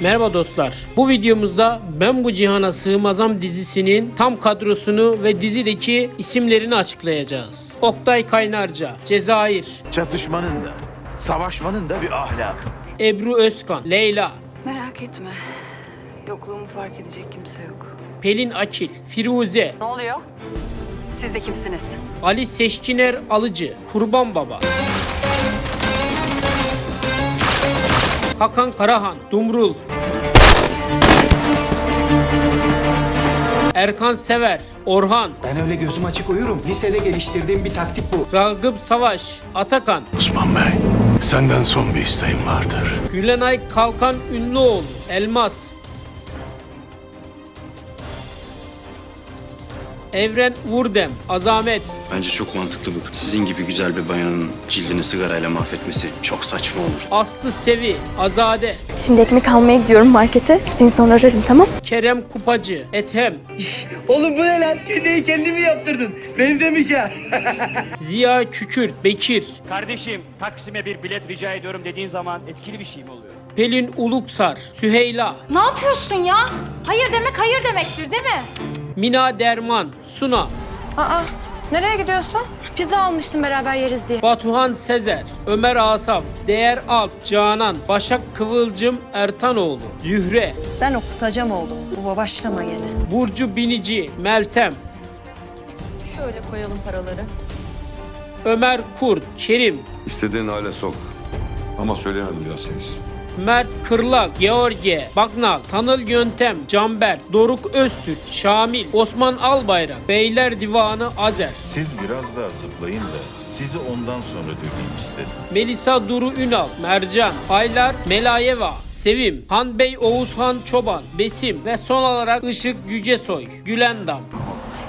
Merhaba dostlar. Bu videomuzda Ben Bu Cihana Sığmazam dizisinin tam kadrosunu ve dizideki isimlerini açıklayacağız. Oktay Kaynarca, Cezayir, Çatışmanın da, savaşmanın da bir ahlakı. Ebru Özkan, Leyla, Merak etme. Yokluğumu fark edecek kimse yok. Pelin Akil, Firuze, Ne oluyor? Siz de kimsiniz? Ali Seçkiner Alıcı, Kurban Baba. Hakan Karahan, Dumrul. Erkan Sever, Orhan, Ben öyle gözüm açık uyurum. Lisede geliştirdiğim bir taktik bu. Ragıp Savaş, Atakan, Osman Bey, senden son bir isteğim vardır. Gülenay Kalkan Ünlüoğlu, Elmas. Evren Vurdem, Azamet, Bence çok mantıklı bu. Sizin gibi güzel bir bayanın cildini sigarayla mahvetmesi çok saçma olur. Aslı Sevi, Azade, Şimdi ekmek almaya gidiyorum markete. Seni sonra ararım tamam? Kerem Kupacı, Ethem, Oğlum bu ne lan? Kendi kendini mi yaptırdın? Benzemeyeceğim. Ziya Kükürt, Bekir, Kardeşim Taksim'e bir bilet rica ediyorum dediğin zaman etkili bir şey mi oluyor? Pelin Uluksar, Süheyla, Ne yapıyorsun ya? Hayır demek hayır demektir değil mi? Mina Derman, Suna, Aa, nereye gidiyorsun? Pizza almıştım beraber yeriz diye. Batuhan Sezer, Ömer Asaf, Değer Alp, Canan, Başak Kıvılcım Ertanoğlu, Zühre, Ben okutacağım oğlum. Baba başlama gene. Burcu Binici, Meltem, Şöyle koyalım paraları. Ömer Kurt, Kerim, İstediğin hale sok. Ama söyleyemedim biraz. Mert Kırlak, George, Bagnal, Tanıl Yöntem, Canber, Doruk Öztürk, Şamil, Osman Albayrak, Beyler Divanı Azer, Siz biraz daha zıplayın da sizi ondan sonra döveyim istedim. Melisa Duru Ünal, Mercan, Aylar Melayeva, Sevim, Hanbey Oğuzhan Çoban, Besim ve son olarak Işık Yücesoy, Gülendam.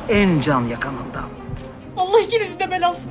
en can yakanından. Allah ikinizi de belasını